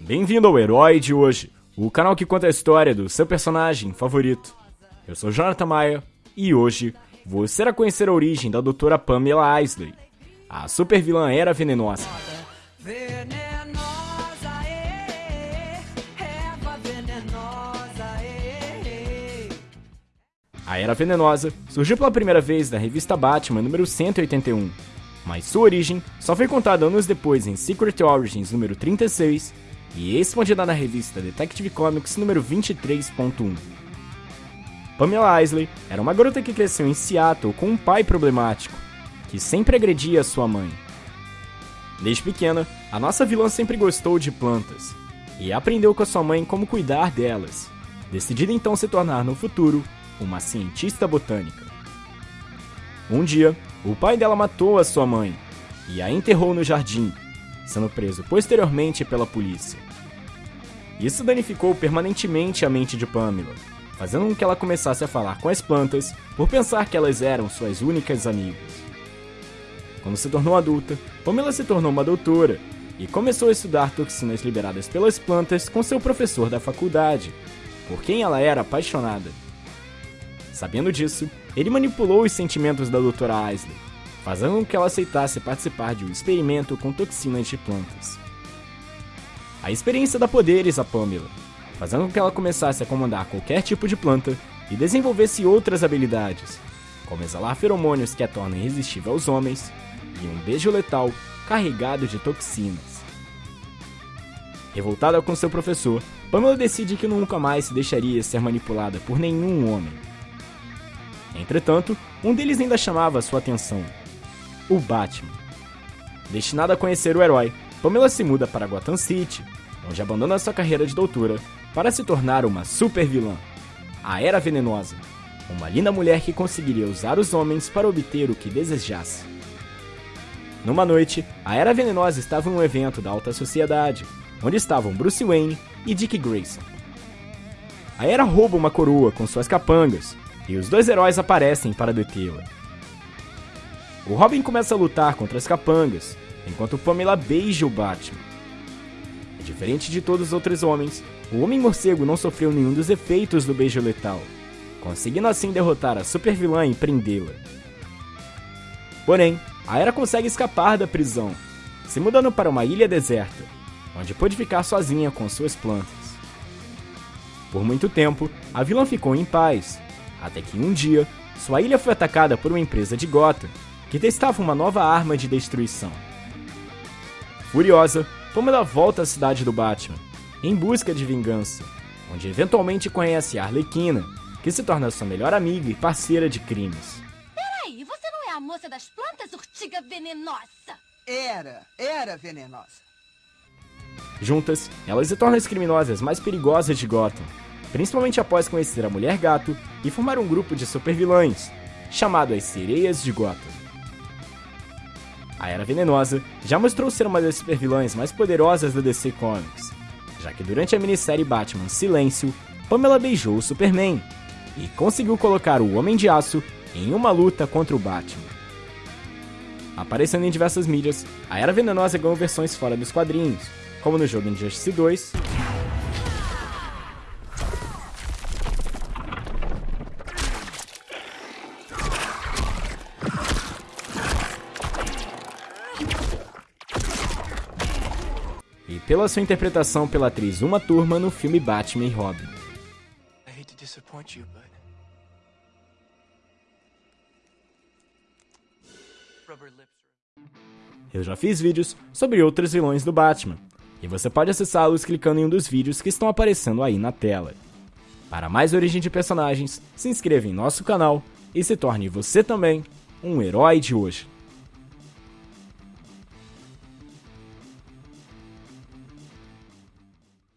Bem-vindo ao Herói de hoje, o canal que conta a história do seu personagem favorito. Eu sou Jonathan Maia e hoje você irá conhecer a origem da doutora Pamela Isley, a super vilã Era Venenosa. A Era Venenosa surgiu pela primeira vez na revista Batman número 181, mas sua origem só foi contada anos depois em Secret Origins número 36 e expandida na revista Detective Comics número 23.1. Pamela Isley era uma garota que cresceu em Seattle com um pai problemático, que sempre agredia sua mãe. Desde pequena, a nossa vilã sempre gostou de plantas e aprendeu com a sua mãe como cuidar delas, decidida então se tornar no futuro uma cientista botânica. Um dia, o pai dela matou a sua mãe e a enterrou no jardim, sendo preso posteriormente pela polícia. Isso danificou permanentemente a mente de Pamela, fazendo com que ela começasse a falar com as plantas por pensar que elas eram suas únicas amigas. Quando se tornou adulta, Pamela se tornou uma doutora e começou a estudar toxinas liberadas pelas plantas com seu professor da faculdade, por quem ela era apaixonada. Sabendo disso, ele manipulou os sentimentos da Dra. Isley, fazendo com que ela aceitasse participar de um experimento com toxinas de plantas. A experiência dá poderes a Pamela, fazendo com que ela começasse a comandar qualquer tipo de planta e desenvolvesse outras habilidades, como exalar feromônios que a tornam irresistível aos homens e um beijo letal carregado de toxinas. Revoltada com seu professor, Pamela decide que nunca mais se deixaria ser manipulada por nenhum homem. Entretanto, um deles ainda chamava sua atenção: o Batman. Destinada a conhecer o herói, Pamela se muda para Gotham City, onde abandona sua carreira de doutora para se tornar uma super vilã, a Era Venenosa, uma linda mulher que conseguiria usar os homens para obter o que desejasse. Numa noite, a Era Venenosa estava em um evento da alta sociedade, onde estavam Bruce Wayne e Dick Grayson. A Era rouba uma coroa com suas capangas e os dois heróis aparecem para detê-la. O Robin começa a lutar contra as capangas, enquanto Pamela beija o Batman. Diferente de todos os outros homens, o Homem-Morcego não sofreu nenhum dos efeitos do beijo letal, conseguindo assim derrotar a super-vilã e prendê-la. Porém, a Era consegue escapar da prisão, se mudando para uma ilha deserta, onde pôde ficar sozinha com suas plantas. Por muito tempo, a vilã ficou em paz, até que um dia, sua ilha foi atacada por uma empresa de Gotham, que testava uma nova arma de destruição. Furiosa, Pamela volta à cidade do Batman, em busca de vingança, onde eventualmente conhece a Arlequina, que se torna sua melhor amiga e parceira de crimes. Peraí, você não é a moça das plantas, urtiga venenosa? Era, era venenosa. Juntas, elas se tornam as criminosas mais perigosas de Gotham, principalmente após conhecer a Mulher Gato e formar um grupo de supervilães, chamado as Sereias de Gotham. A Era Venenosa já mostrou ser uma das supervilãs mais poderosas da DC Comics, já que durante a minissérie Batman Silêncio, Pamela beijou o Superman e conseguiu colocar o Homem de Aço em uma luta contra o Batman. Aparecendo em diversas mídias, a Era Venenosa ganhou versões fora dos quadrinhos, como no jogo Injustice 2 e pela sua interpretação pela atriz Uma Turma no filme Batman e Robin. Eu já fiz vídeos sobre outros vilões do Batman, e você pode acessá-los clicando em um dos vídeos que estão aparecendo aí na tela. Para mais origem de personagens, se inscreva em nosso canal e se torne você também um herói de hoje.